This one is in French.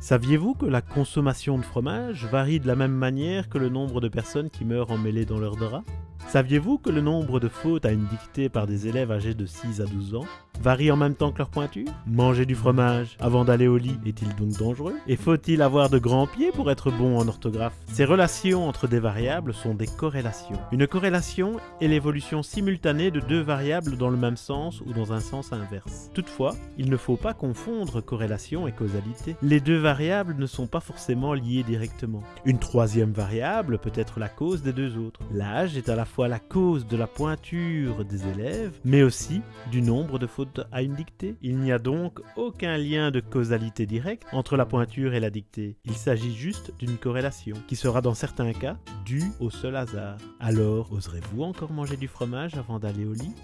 Saviez-vous que la consommation de fromage varie de la même manière que le nombre de personnes qui meurent emmêlées dans leurs draps? Saviez-vous que le nombre de fautes à une dictée par des élèves âgés de 6 à 12 ans varie en même temps que leur pointure? Manger du fromage avant d'aller au lit est-il donc dangereux? Et faut-il avoir de grands pieds pour être bon en orthographe? Ces relations entre des variables sont des corrélations. Une corrélation est l'évolution simultanée de deux variables dans le même sens ou dans un sens inverse. Toutefois, il ne faut pas confondre corrélation et causalité. Les deux variables ne sont pas forcément liées directement. Une troisième variable peut être la cause des deux autres. L'âge est à la la cause de la pointure des élèves, mais aussi du nombre de fautes à une dictée. Il n'y a donc aucun lien de causalité directe entre la pointure et la dictée. Il s'agit juste d'une corrélation, qui sera dans certains cas due au seul hasard. Alors, oserez-vous encore manger du fromage avant d'aller au lit?